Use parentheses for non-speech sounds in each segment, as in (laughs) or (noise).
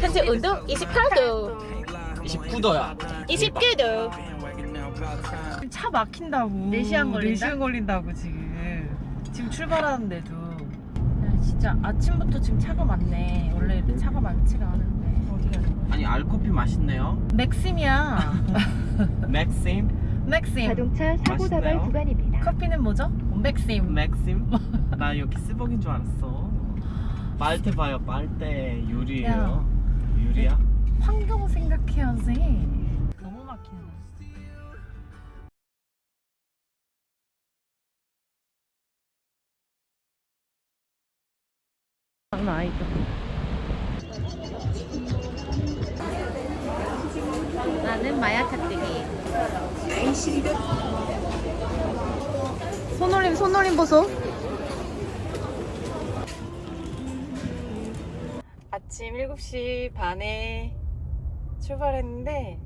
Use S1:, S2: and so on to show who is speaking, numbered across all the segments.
S1: 현재
S2: 온도 28도.
S1: 29도야.
S2: 29도.
S3: 차 막힌다고
S2: 4시간 걸린다?
S3: 4시간 걸린다고 지금 지금 출발하는데도 야, 진짜 아침부터 지금 차가 많네 원래 이렇게 차가 많지가 않은데 어디 가는 거야?
S1: 아니 알코피 맛있네요.
S3: 맥심이야 (laughs)
S1: 맥심
S3: 맥심
S4: 자동차 사고? 다발 구간입니다.
S3: 커피는 뭐죠? 맥심
S1: 맥심 (laughs) 나 여기 스벅인 줄 알았어. 빨대 봐요 빨대 유리예요. 유리야?
S3: 환경 생각해야지 너무 막히네 장난 아니다
S2: 나는 마야 짝대기.
S3: 손놀림 손놀림 보소 아침 7시 반에 출발했는데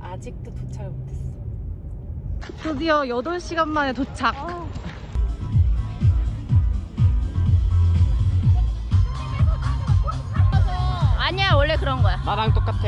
S3: 아직도 도착을 못했어 드디어 8시간 만에 도착
S2: 아니야 원래 그런 거야.
S1: 나랑 똑같아.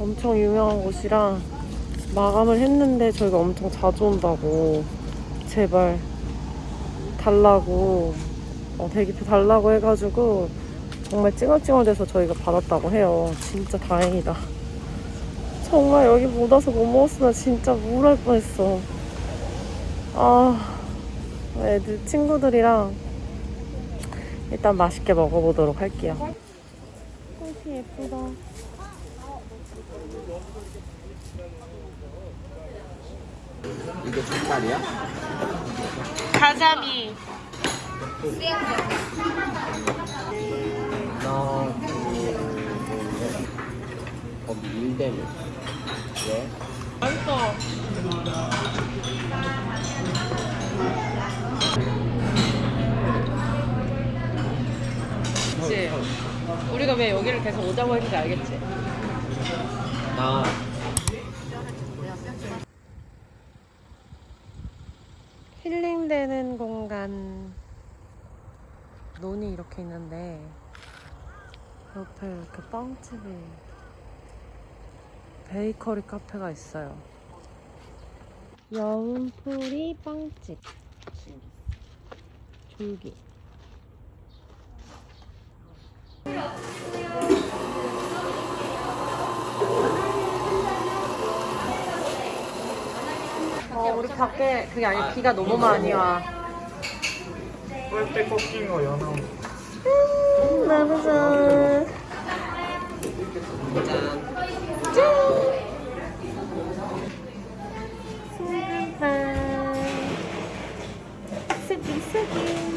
S3: 엄청 유명한 곳이라 마감을 했는데 저희가 엄청 자주 온다고. 제발 달라고. 어, 대기표 달라고 해가지고 정말 찡얼찡얼대서 저희가 받았다고 해요. 진짜 다행이다. 정말 여기 못 와서 못 먹었으면 진짜 우울할 뻔했어. 아 애들 친구들이랑 일단 맛있게 먹어보도록 할게요. 꽃이 예쁘다
S1: 이게 족발이야?
S3: 가자미
S1: 하나, 둘, 셋. 거기 일대면. 왜?
S3: 맛있어 그치 우리가 왜 여기를 계속 오자고 했는지 알겠지?
S1: 나
S3: 힐링되는 공간 논이 이렇게 있는데 옆에 이렇게 빵집이 베이커리 카페가 있어요. 여운풀이 빵집. 줄기 밖에 그게 아니라 비가 너무 많이 와.
S5: 뻘때 꺾인 거 연어.
S3: 너무 좋아. 스기 스기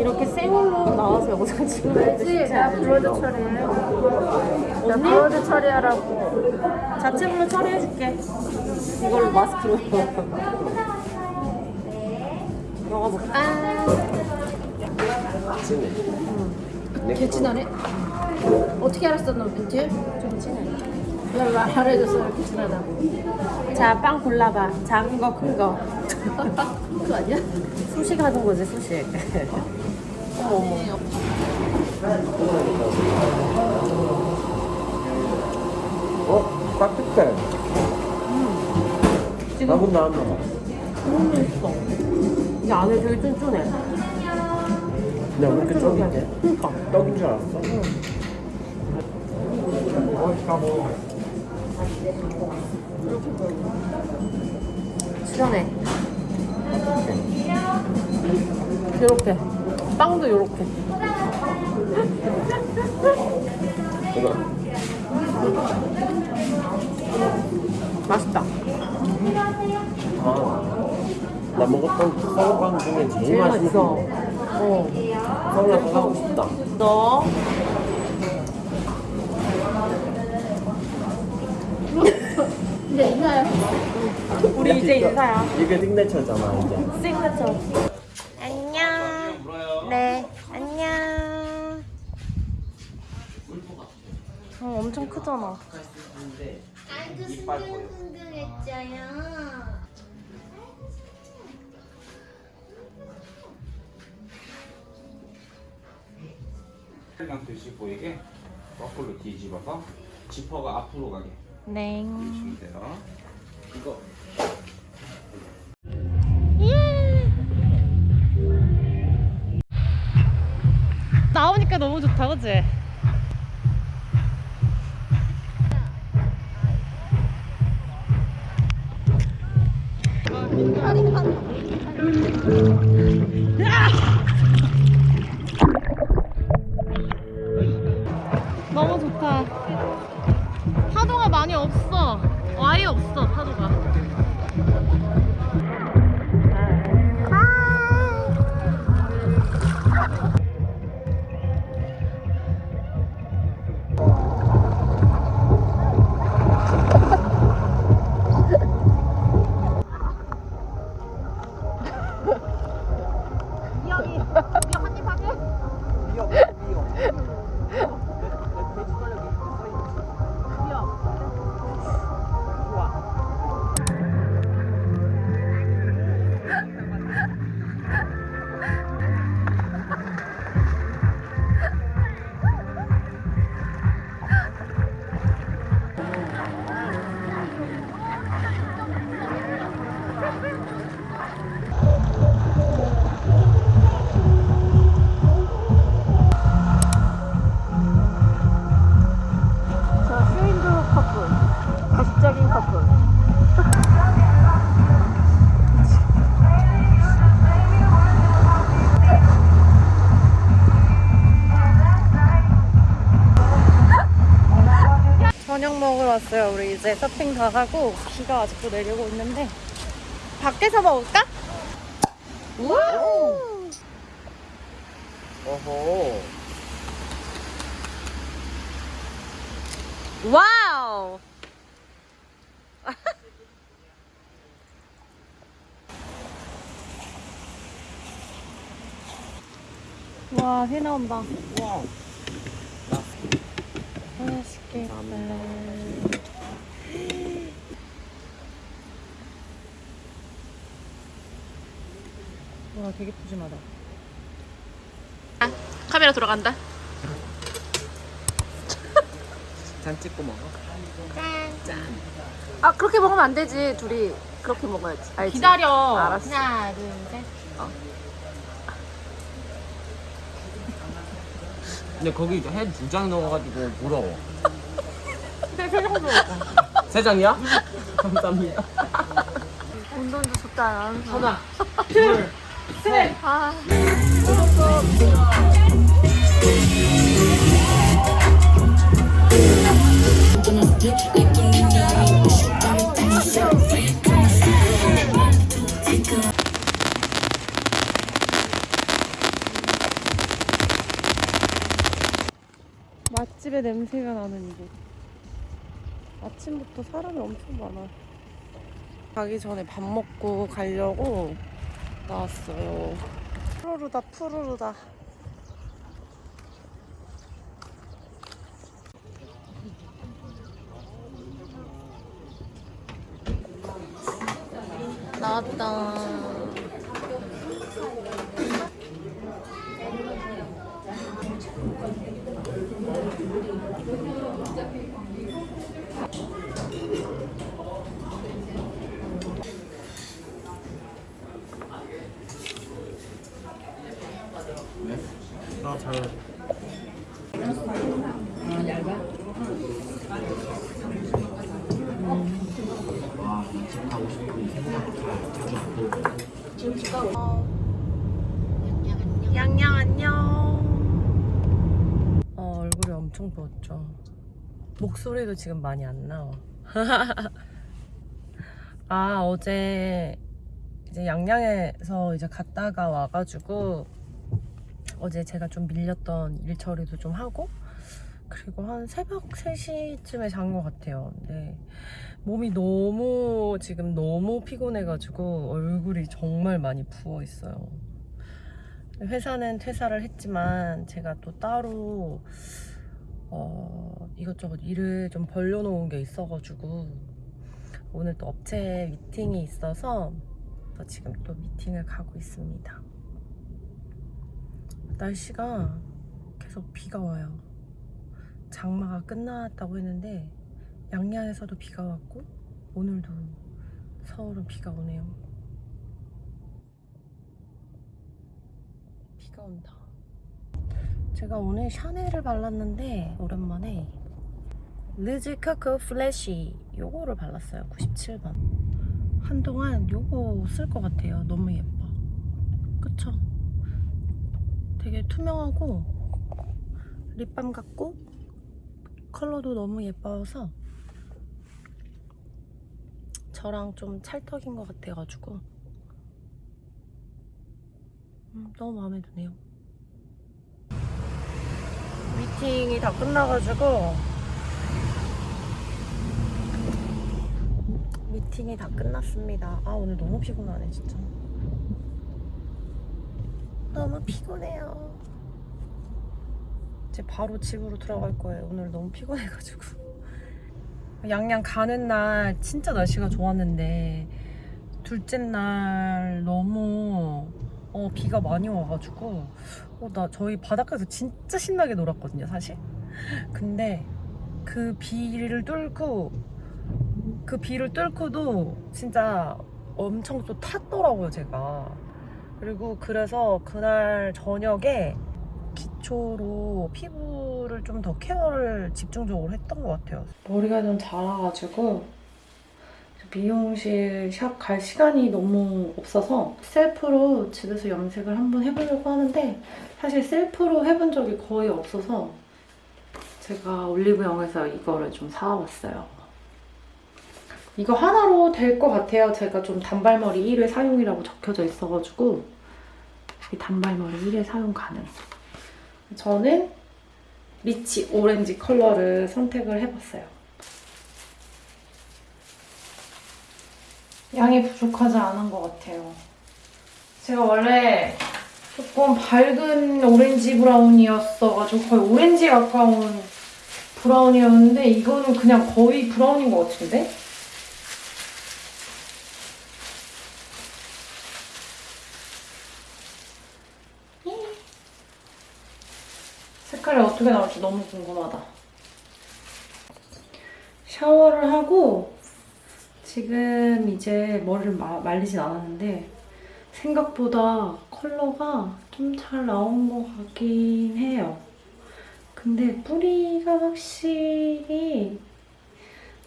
S3: 이렇게 생얼로 나와서 영상 찍는데 쉽지 않아.
S2: 브로드 처리해. 나
S3: 언니?
S2: 브로드 처리하라고.
S3: 자체불로 처리해줄게. 이걸로 마스크로. 먹어볼까?
S2: 개친하네. 어떻게 알았어, 너 멘트? 좀 친해. 왜 말해줬어, 이렇게 친하다고.
S3: 자, 빵 골라봐. 작은 거, 큰 거. (laughs)
S2: 그거 아니야? (laughs)
S3: 수식 하는 거지, 수식. 어?
S5: 따뜻해.
S3: 지금
S5: 나분 나왔나 봐.
S3: 너무 맛있어. 이 안에 되게 쫀쫀해.
S5: 야, 왜 이렇게 쫄깃해?
S3: 그니까.
S5: 떡인 줄 알았어? 응.
S3: 시원해. 요렇게. 빵도 요렇게.
S5: 이거.
S3: 맛있다.
S5: 아, 나 먹었던 서울빵 중에 제일,
S3: 제일 맛있어.
S5: 거.
S3: 어.
S5: 서울 가서 사고 싶다.
S3: 너.
S2: 근데 이나야.
S3: 우리 이제 인사야.
S5: 이게 signature잖아, 이제.
S3: 시그너처. 안녕. 네, 안녕. 어, 엄청 크잖아.
S4: 아이고 승등승등했잖아.
S6: 그냥 드시고 이게 거꾸로 뒤집어서 지퍼가 앞으로 가게
S3: 네.
S6: 해주시면 돼요. 이거
S3: 나오니까 너무 좋다, 그치? 너무 좋다. 파도가 많이 없어. 아예 없어, 파도가. 왔어요. 우리 이제 서핑 다 하고 비가 아직도 내리고 있는데 밖에서 먹을까? 와우!
S5: 어허.
S3: 와우! (laughs) 와, 해 나온다.
S5: 와우.
S3: 맛있겠다. 와 되게 푸짐하다.
S2: 카메라 돌아간다. (laughs)
S1: 잔 찍고 먹어.
S2: 아 그렇게 먹으면 안 되지. 둘이 그렇게 먹어야지. 알지?
S3: 기다려.
S2: 알았어.
S3: 하나 둘 셋.
S1: 근데 거기 해 두 장 넣어가지고 부러워. (laughs)
S3: 세장.
S1: 세 장이야? (laughs) 감사합니다.
S2: 운동도 좋다.
S3: 하나 둘 맛집의 냄새가 나는 이곳. 아침부터 사람이 엄청 많아. 가기 전에 밥 먹고 가려고 나왔어요. 푸르르다 푸르르다.
S2: 나왔다.
S1: 나 잘.
S3: 양양 안녕. 어, 얼굴이 엄청 부었죠. 목소리도 지금 많이 안 나와. (laughs) 아, 어제 이제 양양에서 이제 갔다가 와가지고 어제 제가 좀 밀렸던 일 처리도 좀 하고 그리고 한 새벽 3시쯤에 잔 것 같아요. 근데 몸이 너무 지금 너무 피곤해가지고 얼굴이 정말 많이 부어 있어요. 회사는 퇴사를 했지만 제가 또 따로 어, 이것저것 일을 좀 벌려놓은 게 있어가지고 오늘 또 업체 미팅이 있어서 또 지금 또 미팅을 가고 있습니다. 날씨가 계속 비가 와요. 장마가 끝났다고 했는데 양양에서도 비가 왔고 오늘도 서울은 비가 오네요. 비가 온다. 제가 오늘 샤넬을 발랐는데 오랜만에 Rouge Coco Flash 요거를 발랐어요. 97번. 한동안 요거 쓸 것 같아요. 너무 예뻐. 그쵸? 되게 투명하고 립밤 같고 컬러도 너무 예뻐서 저랑 좀 찰떡인 것 같아가지고 음, 너무 마음에 드네요. 미팅이 다 끝나가지고 미팅이 다 끝났습니다. 아 오늘 너무 피곤하네 진짜. 너무 피곤해요. 이제 바로 집으로 들어갈 거예요. 오늘 너무 피곤해가지고. (laughs) 양양 가는 날 진짜 날씨가 좋았는데 둘째 날 너무 어, 비가 많이 와가지고 어, 나 저희 바닷가에서 진짜 신나게 놀았거든요 사실 근데 그 비를 뚫고 그 비를 뚫고도 진짜 엄청 또 탔더라고요 제가 그리고 그래서 그날 저녁에 기초로 피부를 좀 더 케어를 집중적으로 했던 것 같아요. 머리가 좀 자라가지고 미용실 샵 갈 시간이 너무 없어서 셀프로 집에서 염색을 한번 해보려고 하는데 사실 셀프로 해본 적이 거의 없어서 제가 올리브영에서 이거를 좀 사와봤어요. 이거 하나로 될 것 같아요. 제가 좀 단발머리 1회 사용이라고 적혀져 있어가지고 이 단발머리 1회 사용 가능. 저는 rich 오렌지 컬러를 선택을 해봤어요. 양이 부족하지 않은 것 같아요. 제가 원래 조금 밝은 오렌지 브라운이었어가지고 거의 오렌지에 가까운 브라운이었는데 이거는 그냥 거의 브라운인 것 같은데? 색깔이 어떻게 나올지 너무 궁금하다. 샤워를 하고 지금 이제 머리를 마- 말리진 않았는데 생각보다 컬러가 좀 잘 나온 것 같긴 해요. 근데 뿌리가 확실히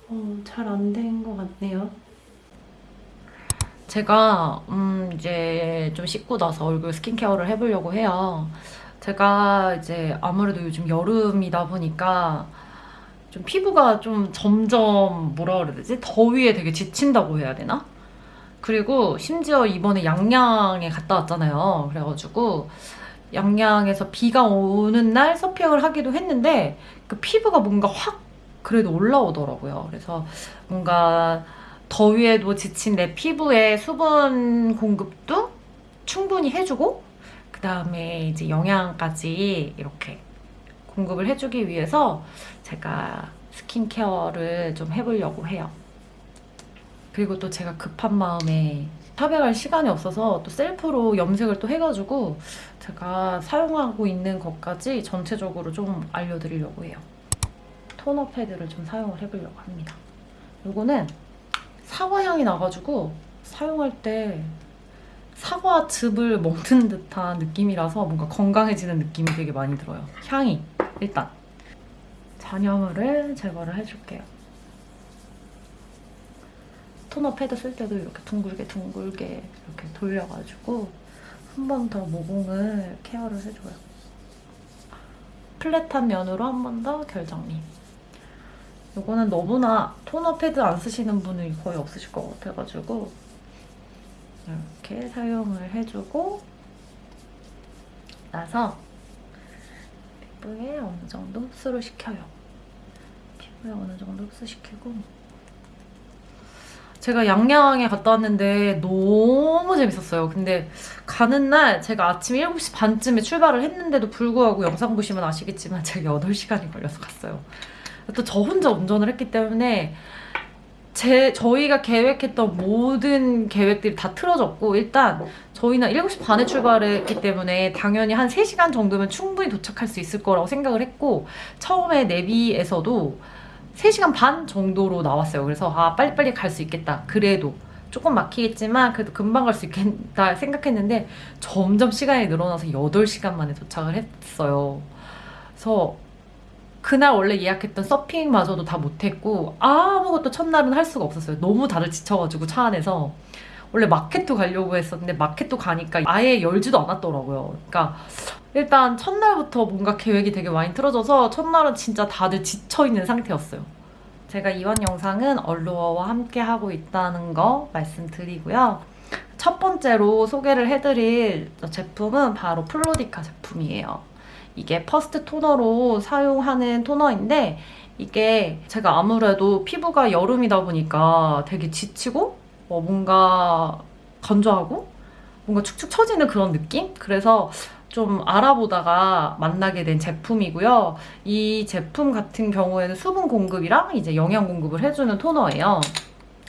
S3: 어, 잘안 된 것 같네요. 제가 음 이제 좀 씻고 나서 얼굴 스킨케어를 해보려고 해요. 제가 이제 아무래도 요즘 여름이다 보니까 좀 피부가 좀 점점 뭐라 그래야 되지? 더위에 되게 지친다고 해야 되나? 그리고 심지어 이번에 양양에 갔다 왔잖아요. 그래가지고 양양에서 비가 오는 날 서핑을 하기도 했는데 그 피부가 뭔가 확 그래도 올라오더라고요. 그래서 뭔가 더위에도 지친 내 피부에 수분 공급도 충분히 해주고 그 다음에 이제 영양까지 이렇게 공급을 해주기 위해서 제가 스킨케어를 좀 해보려고 해요. 그리고 또 제가 급한 마음에 샵에 갈 시간이 없어서 또 셀프로 염색을 또 해가지고 제가 사용하고 있는 것까지 전체적으로 좀 알려드리려고 해요. 토너 패드를 좀 사용을 해보려고 합니다. 이거는 사과 향이 나가지고 사용할 때 사과 즙을 먹는 듯한 느낌이라서 뭔가 건강해지는 느낌이 되게 많이 들어요. 향이 일단 잔여물을 제거를 해줄게요. 토너 패드 쓸 때도 이렇게 둥글게 둥글게 이렇게 돌려가지고 한 번 더 모공을 케어를 해줘요. 플랫한 면으로 한 번 더 결정리. 이거는 너무나 토너 패드 안 쓰시는 분이 거의 없으실 것 같아가지고 이렇게 사용을 해주고 나서 피부에 어느 정도 흡수를 시켜요. 피부에 어느 정도 흡수시키고 제가 양양에 갔다 왔는데 너무 재밌었어요. 근데 가는 날 제가 아침 7시 반쯤에 출발을 했는데도 불구하고 영상 보시면 아시겠지만 제가 8시간이 걸려서 갔어요. 또 저 혼자 운전을 했기 때문에 제 저희가 계획했던 모든 계획들이 다 틀어졌고 일단 저희는 7시 반에 출발했기 때문에 당연히 한 3시간 정도면 충분히 도착할 수 있을 거라고 생각을 했고 처음에 내비에서도 3시간 반 정도로 나왔어요. 그래서 아 빨리빨리 갈 수 있겠다. 그래도 조금 막히겠지만 그래도 금방 갈 수 있겠다 생각했는데 점점 시간이 늘어나서 8시간 만에 도착을 했어요. 그래서 그날 원래 예약했던 서핑마저도 다 못했고 아무것도 첫날은 할 수가 없었어요. 너무 다들 지쳐가지고 차 안에서 원래 마켓도 가려고 했었는데 마켓도 가니까 아예 열지도 않았더라고요. 그러니까 일단 첫날부터 뭔가 계획이 되게 많이 틀어져서 첫날은 진짜 다들 지쳐있는 상태였어요. 제가 이번 영상은 얼루어와 함께 하고 있다는 거 말씀드리고요. 첫 번째로 소개를 해드릴 제품은 바로 플로디카 제품이에요. 이게 first 토너로 사용하는 토너인데 이게 제가 아무래도 피부가 여름이다 보니까 되게 지치고 어, 뭔가 건조하고 뭔가 축축 처지는 그런 느낌? 그래서 좀 알아보다가 만나게 된 제품이고요. 이 제품 같은 경우에는 수분 공급이랑 이제 영양 공급을 해주는 토너예요.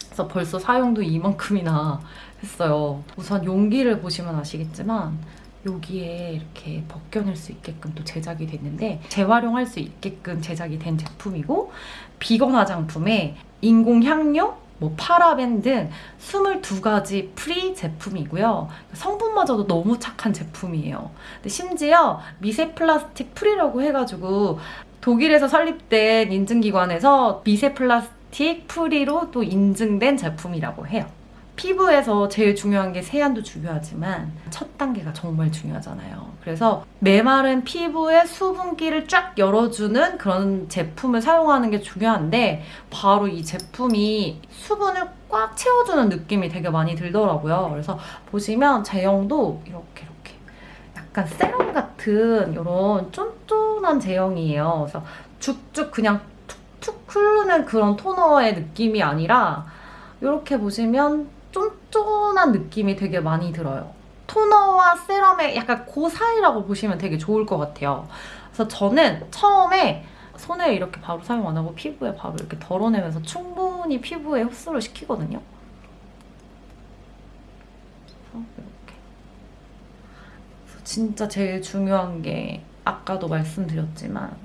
S3: 그래서 벌써 사용도 이만큼이나 했어요. 우선 용기를 보시면 아시겠지만 여기에 이렇게 벗겨낼 수 있게끔 또 제작이 됐는데 재활용할 수 있게끔 제작이 된 제품이고 비건 화장품에 인공 향료, 뭐 파라벤 등 22가지 free 제품이고요. 성분마저도 너무 착한 제품이에요. 심지어 미세 플라스틱 free라고 해가지고 독일에서 설립된 인증기관에서 미세 플라스틱 free로 또 인증된 제품이라고 해요. 피부에서 제일 중요한 게 세안도 중요하지만 첫 단계가 정말 중요하잖아요. 그래서 메마른 피부의 수분기를 쫙 열어주는 그런 제품을 사용하는 게 중요한데 바로 이 제품이 수분을 꽉 채워주는 느낌이 되게 많이 들더라고요. 그래서 보시면 제형도 이렇게 이렇게 약간 세럼 같은 이런 쫀쫀한 제형이에요. 그래서 쭉쭉 그냥 툭툭 흐르는 그런 토너의 느낌이 아니라 이렇게 보시면 쫀쫀한 느낌이 되게 많이 들어요. 토너와 세럼의 약간 그 사이라고 보시면 되게 좋을 것 같아요. 그래서 저는 처음에 손에 이렇게 바로 사용 안 하고 피부에 바로 이렇게 덜어내면서 충분히 피부에 흡수를 시키거든요. 이렇게. 진짜 제일 중요한 게 아까도 말씀드렸지만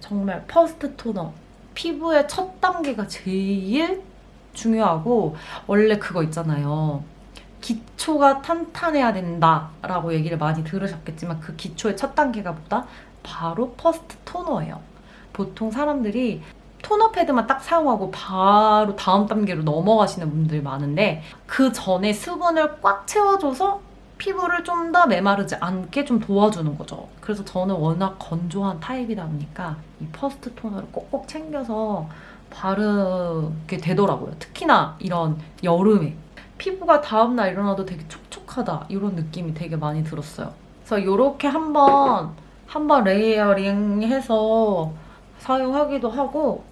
S3: 정말 first 토너 피부의 첫 단계가 제일 중요하고 원래 그거 있잖아요. 기초가 탄탄해야 된다라고 얘기를 많이 들으셨겠지만 그 기초의 첫 단계가 뭐다? 바로 first 토너예요. 보통 사람들이 토너 패드만 딱 사용하고 바로 다음 단계로 넘어가시는 분들이 많은데 그 전에 수분을 꽉 채워줘서 피부를 좀 더 메마르지 않게 좀 도와주는 거죠. 그래서 저는 워낙 건조한 타입이다 보니까 이 first 토너를 꼭꼭 챙겨서 바르게 되더라고요. 특히나 이런 여름에 피부가 다음날 일어나도 되게 촉촉하다 이런 느낌이 되게 많이 들었어요. 그래서 이렇게 한번 한번 layering 해서 사용하기도 하고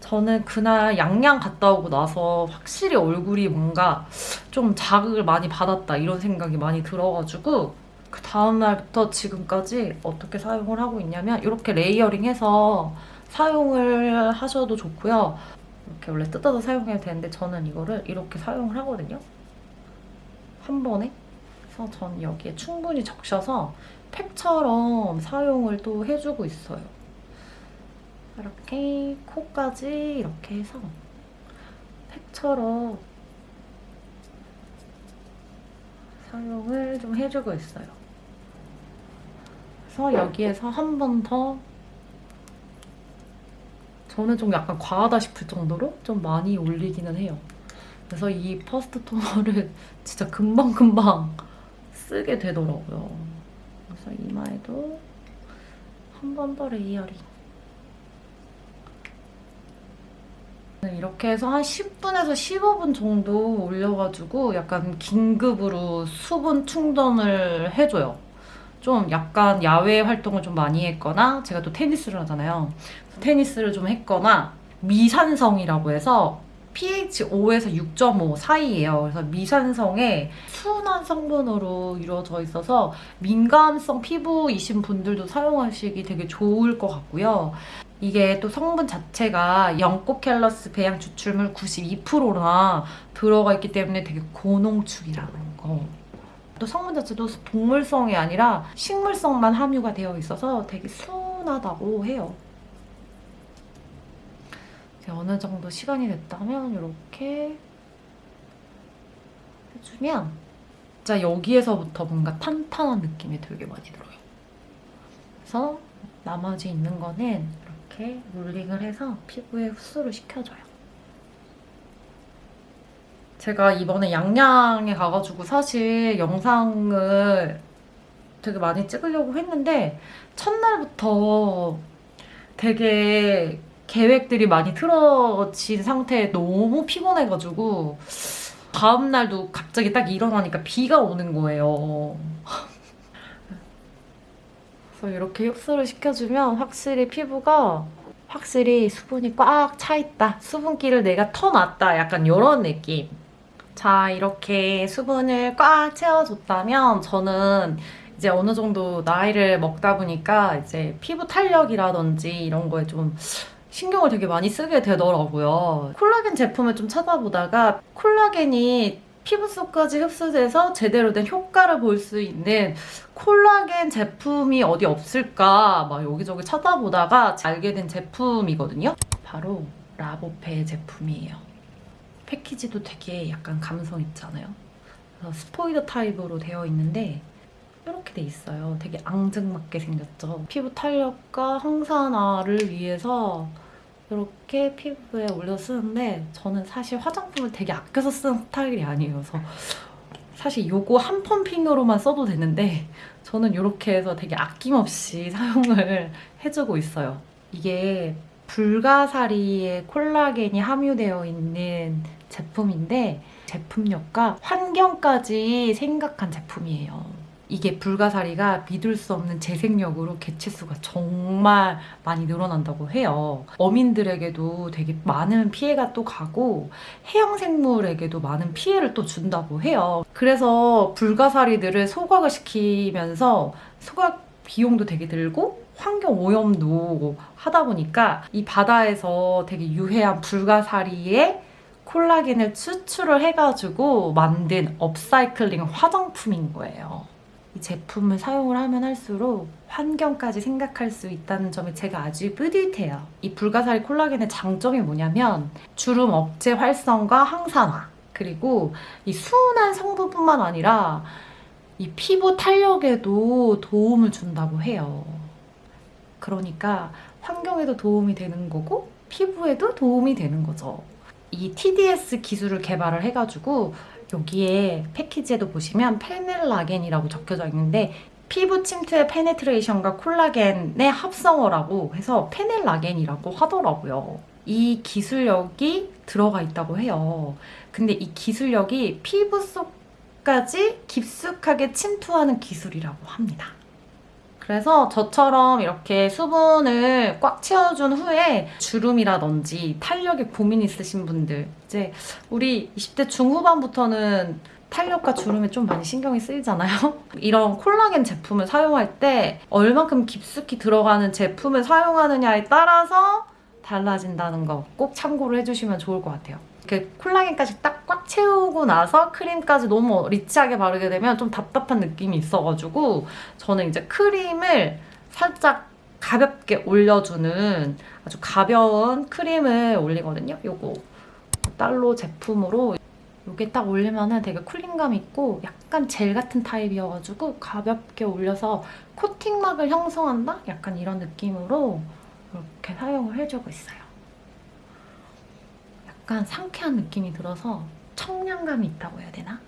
S3: 저는 그날 양양 갔다 오고 나서 확실히 얼굴이 뭔가 좀 자극을 많이 받았다 이런 생각이 많이 들어가지고 그 다음날부터 지금까지 어떻게 사용을 하고 있냐면 이렇게 layering해서 사용을 하셔도 좋고요. 이렇게 원래 뜯어서 사용해도 되는데 저는 이거를 이렇게 사용을 하거든요. 한 번에. 그래서 전 여기에 충분히 적셔서 팩처럼 사용을 또 해주고 있어요. 이렇게 코까지 이렇게 해서 팩처럼 사용을 좀 해주고 있어요. 그래서 여기에서 한 번 더 저는 좀 약간 과하다 싶을 정도로 좀 많이 올리기는 해요. 그래서 이 first 토너를 (laughs) 진짜 금방금방 쓰게 되더라고요. 그래서 이마에도 한 번 더 layering. 이렇게 해서 한 10분에서 15분 정도 올려가지고 약간 긴급으로 수분 충전을 해줘요. 좀 약간 야외 활동을 좀 많이 했거나 제가 또 테니스를 하잖아요. 테니스를 좀 했거나 미산성이라고 해서 pH 5에서 6.5 사이예요. 그래서 미산성의 순한 성분으로 이루어져 있어서 민감성 피부이신 분들도 사용하시기 되게 좋을 것 같고요. 이게 또 성분 자체가 영코켈러스 배양 추출물 92%나 들어가 있기 때문에 되게 고농축이라는 거. 또 성분 자체도 동물성이 아니라 식물성만 함유가 되어 있어서 되게 순하다고 해요. 어느 정도 시간이 됐다면 이렇게 해주면 진짜 여기에서부터 뭔가 탄탄한 느낌이 되게 많이 들어요. 그래서 나머지 있는 거는 이렇게 롤링을 해서 피부에 흡수를 시켜줘요. 제가 이번에 양양에 가가지고 사실 영상을 되게 많이 찍으려고 했는데 첫날부터 되게 계획들이 많이 틀어진 상태에 너무 피곤해가지고 다음날도 갑자기 딱 일어나니까 비가 오는 거예요. (laughs) 그래서 이렇게 흡수를 시켜주면 확실히 피부가 확실히 수분이 꽉 차있다. 수분기를 내가 터놨다. 약간 이런 느낌. 자, 이렇게 수분을 꽉 채워줬다면 저는 이제 어느 정도 나이를 먹다 보니까 이제 피부 탄력이라든지 이런 거에 좀 신경을 되게 많이 쓰게 되더라고요. 콜라겐 제품을 좀 찾아보다가 콜라겐이 피부 속까지 흡수돼서 제대로 된 효과를 볼 수 있는 콜라겐 제품이 어디 없을까 막 여기저기 찾아보다가 알게 된 제품이거든요. 바로 라보페 제품이에요. 패키지도 되게 약간 감성 있잖아요. 스포이드 타입으로 되어 있는데 이렇게 돼 있어요. 되게 앙증맞게 생겼죠. 피부 탄력과 항산화를 위해서 이렇게 피부에 올려 쓰는데 저는 사실 화장품을 되게 아껴서 쓰는 스타일이. 그래서 사실 요거 한 펌핑으로만 써도 되는데 저는 이렇게 해서 되게 아낌없이 (laughs) 사용을 해주고 있어요. 이게 불가사리에 콜라겐이 함유되어 있는 제품인데 제품력과 환경까지 생각한 제품이에요. 이게 불가사리가 믿을 수 없는 재생력으로 개체수가 정말 많이 늘어난다고 해요. 어민들에게도 되게 많은 피해가 또 가고 해양생물에게도 많은 피해를 또 준다고 해요. 그래서 불가사리들을 소각을 시키면서 소각 비용도 되게 들고 환경 오염도 하다 보니까 이 바다에서 되게 유해한 불가사리의 콜라겐을 추출을 해가지고 만든 업사이클링 화장품인 거예요. 이 제품을 사용을 하면 할수록 환경까지 생각할 수 있다는 점에 제가 아주 뿌듯해요. 이 불가사리 콜라겐의 장점이 뭐냐면 주름 억제 활성과 항산화 그리고 이 수은한 성분뿐만 아니라 이 피부 탄력에도 도움을 준다고 해요. 그러니까 환경에도 도움이 되는 거고 피부에도 도움이 되는 거죠. 이 TDS 기술을 개발을 해가지고 여기에 패키지에도 보시면 페넬라겐이라고 적혀져 있는데 피부 침투의 penetration과 콜라겐의 합성어라고 해서 페넬라겐이라고 하더라고요. 이 기술력이 들어가 있다고 해요. 근데 이 기술력이 피부 속까지 깊숙하게 침투하는 기술이라고 합니다. 그래서 저처럼 이렇게 수분을 꽉 채워준 후에 주름이라든지 탄력에 고민 있으신 분들 이제 우리 20대 중후반부터는 탄력과 주름에 좀 많이 신경이 쓰이잖아요. (laughs) 이런 콜라겐 제품을 사용할 때 얼만큼 깊숙이 들어가는 제품을 사용하느냐에 따라서 달라진다는 거 꼭 참고를 해주시면 좋을 것 같아요. 이렇게 콜라겐까지 딱 꽉 채우고 나서 크림까지 너무 리치하게 바르게 되면 좀 답답한 느낌이 있어가지고 저는 이제 크림을 살짝 가볍게 올려주는 아주 가벼운 크림을 올리거든요. 요거 달로 제품으로 이게 딱 올리면은 되게 쿨링감 있고 약간 젤 같은 타입이어가지고 가볍게 올려서 코팅막을 형성한다? 약간 이런 느낌으로 이렇게 사용을 해주고 있어요. 약간 상쾌한 느낌이 들어서 청량감이 있다고 해야 되나?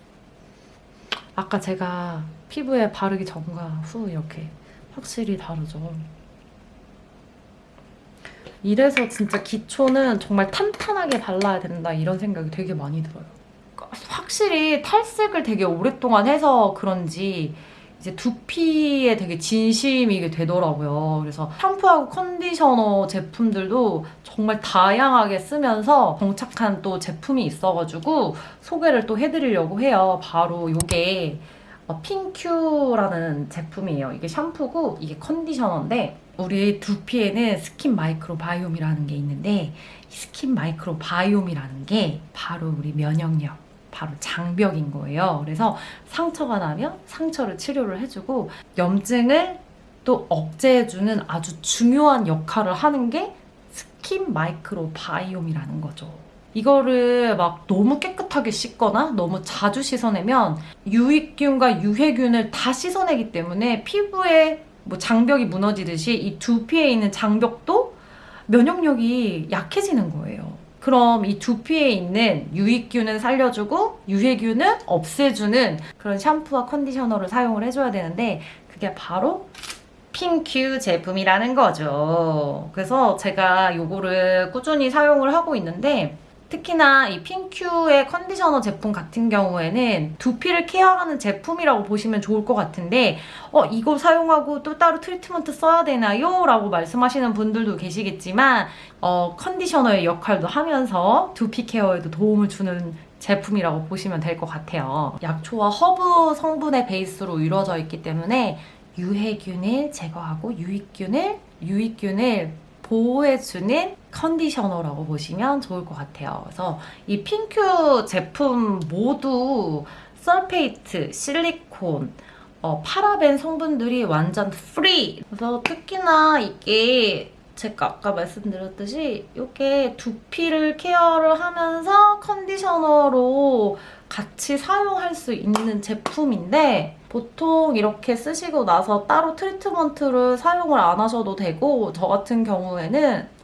S3: 아까 제가 피부에 바르기 전과 후 이렇게 확실히 다르죠. 이래서 진짜 기초는 정말 탄탄하게 발라야 된다 이런 생각이 되게 많이 들어요. 확실히 탈색을 되게 오랫동안 해서 그런지 이제 두피에 되게 진심이게 되더라고요. 그래서 샴푸하고 컨디셔너 제품들도 정말 다양하게 쓰면서 정착한 또 제품이 있어가지고 소개를 또 해드리려고 해요. 바로 이게 어, 핑큐라는 제품이에요. 이게 샴푸고 이게 컨디셔너인데 우리 두피에는 skin microbiome이라는 게 있는데 이 skin microbiome이라는 게 바로 우리 면역력 바로 장벽인 거예요. 그래서 상처가 나면 상처를 치료를 해주고 염증을 또 억제해주는 아주 중요한 역할을 하는 게 skin microbiome이라는 거죠. 이거를 막 너무 깨끗하게 씻거나 너무 자주 씻어내면 유익균과 유해균을 다 씻어내기 때문에 피부에 뭐 장벽이 무너지듯이 이 두피에 있는 장벽도 면역력이 약해지는 거예요. 그럼 이 두피에 있는 유익균은 살려주고 유해균은 없애주는 그런 샴푸와 컨디셔너를 사용을 해줘야 되는데 그게 바로 핑큐 제품이라는 거죠. 그래서 제가 이거를 꾸준히 사용을 하고 있는데 특히나 이 핑큐의 컨디셔너 제품 같은 경우에는 두피를 케어하는 제품이라고 보시면 좋을 것 같은데 어 이거 사용하고 또 따로 트리트먼트 써야 되나요? 라고 말씀하시는 분들도 계시겠지만 어 컨디셔너의 역할도 하면서 두피 케어에도 도움을 주는 제품이라고 보시면 될 것 같아요. 약초와 허브 성분의 베이스로 이루어져 있기 때문에 유해균을 제거하고 유익균을 유익균을 보호해주는 컨디셔너라고 보시면 좋을 것 같아요. 그래서 이 핑큐 제품 모두 sulfate, 실리콘, 어, 파라벤 성분들이 완전 free! 그래서 특히나 이게 제가 아까 말씀드렸듯이 이게 두피를 케어를 하면서 컨디셔너로 같이 사용할 수 있는 제품인데 보통 이렇게 쓰시고 나서 따로 트리트먼트를 사용을 안 하셔도 되고 저 같은 경우에는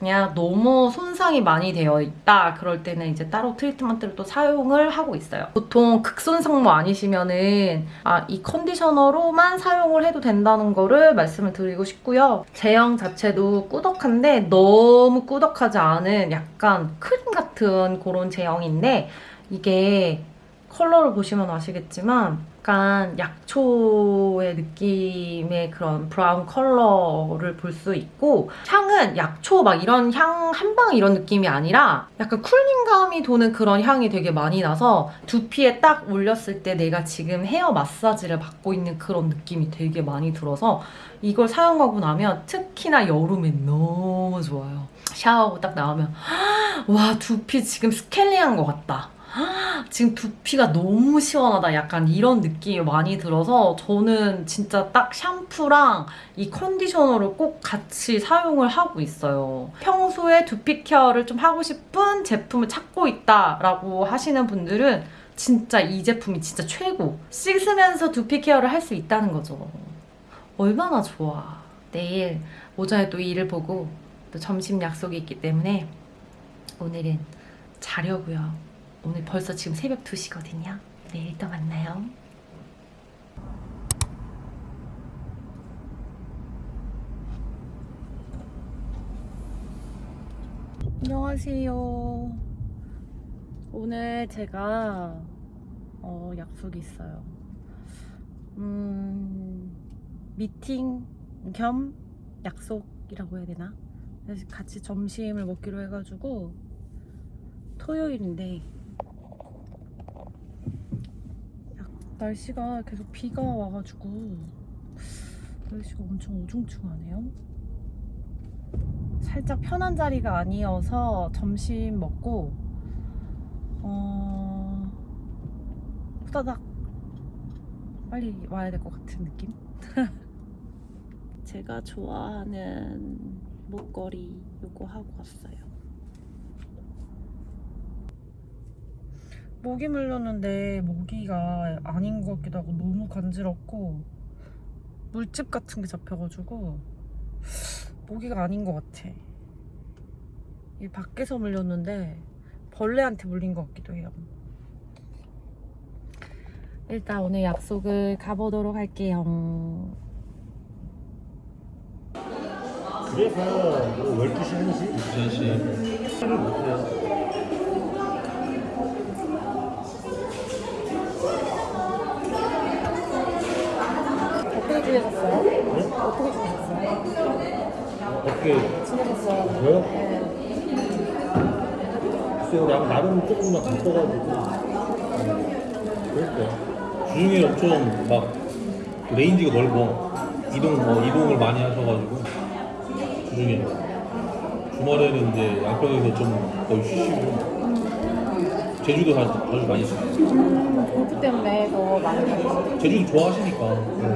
S3: 그냥 너무 손상이 많이 되어 있다 그럴 때는 이제 따로 트리트먼트를 또 사용을 하고 있어요. 보통 극손상모 아니시면은 아, 이 컨디셔너로만 사용을 해도 된다는 거를 말씀을 드리고 싶고요. 제형 자체도 꾸덕한데 너무 꾸덕하지 않은 약간 크림 같은 그런 제형인데 이게 컬러를 보시면 아시겠지만 약간 약초의 느낌의 그런 브라운 컬러를 볼 수 있고 향은 약초 막 이런 향 한방 이런 느낌이 아니라 약간 cooling감이 도는 그런 향이 되게 많이 나서 두피에 딱 올렸을 때 내가 지금 헤어 마사지를 받고 있는 그런 느낌이 되게 많이 들어서 이걸 사용하고 나면 특히나 여름에 너무 좋아요. 샤워하고 딱 나오면 와 두피 지금 스케일링한 것 같다. (gasps) 지금 두피가 너무 시원하다. 약간 이런 느낌이 많이 들어서 저는 진짜 딱 샴푸랑 이 컨디셔너를 꼭 같이 사용을 하고 있어요. 평소에 두피 케어를 좀 하고 싶은 제품을 찾고 있다라고 하시는 분들은 진짜 이 제품이 진짜 최고. 씻으면서 두피 케어를 할 수 있다는 거죠. 얼마나 좋아. 내일 오전에 또 일을 보고 또 점심 약속이 있기 때문에 오늘은 자려고요. 오늘 벌써 지금 새벽 2시거든요. 내일 또 만나요. 안녕하세요. 오늘 제가 어, 약속이 있어요. 음, 미팅 겸 약속이라고 해야 되나? 같이 점심을 먹기로 해가지고 토요일인데 약- 날씨가 계속 비가 와가지고 날씨가 엄청 우중충하네요. 살짝 편한 자리가 아니어서 점심 먹고 어 후다닥 빨리 와야 될 것 같은 느낌? (laughs) 제가 좋아하는 목걸이 요거 하고 왔어요. 모기 물렸는데 모기가 아닌 것 같기도 하고 너무 간지럽고 물집 같은 게 잡혀가지고 모기가 아닌 것 같아. 이 밖에서 물렸는데 벌레한테 물린 것 같기도 해요. 일단 오늘 약속을 가보도록 할게요.
S7: 그래서 뭐 12시, 1시? 2시. 를못
S3: 어떻게, 지내셨어요?
S7: 저요?
S3: 네.
S7: 글쎄요, 나름 조금만 바꿔가지고. 음, 그랬어요. 주중에 엄청 막 range가 넓어. 이동, 뭐, 이동을 많이 하셔가지고. 주중에. 주말에는 이제 양평에서 좀 거의 쉬시고. 제주도 가- 자주 많이 쉬고.
S3: 음, 공부 때문에 더 많이 가셨어요.
S7: 제주도 좋아하시니까.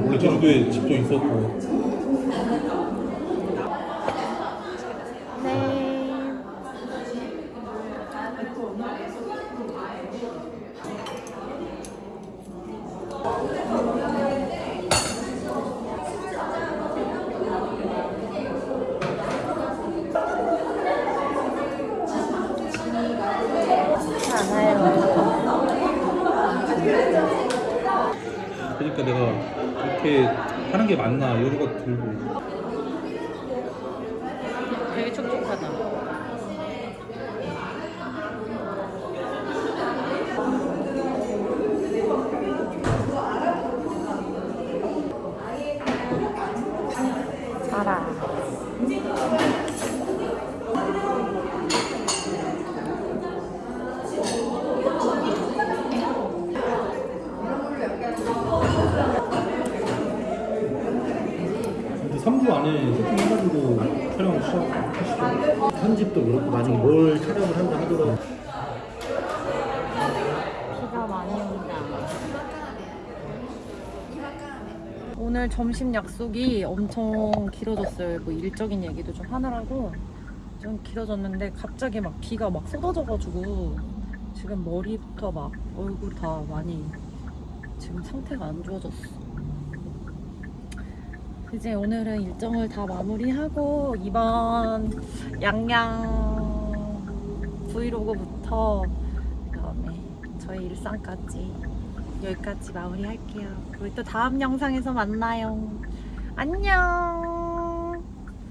S7: 원래 제주도에 집도 있었고.
S3: 네.
S7: 그러니까 내가 이렇게 하는 게 맞나 이런 생각 들고
S3: 되게 촉촉하다. 자라.
S7: 근데 3주 안에 세팅해가지고 촬영 시작하시죠 편집도 그렇고 만약에 뭘 촬영을 한다 하더라도
S3: 비가 많이 온다. 오늘 점심 약속이 엄청 길어졌어요. 뭐 일적인 얘기도 좀 하느라고 좀 길어졌는데 갑자기 막 비가 막 쏟아져가지고 지금 머리부터 막 얼굴 다 많이 지금 상태가 안 좋아졌어. 이제 오늘은 일정을 다 마무리하고 이번 양양 브이로그부터 그다음에 저희 일상까지 여기까지 마무리할게요. 우리 또 다음 영상에서 만나요. 안녕.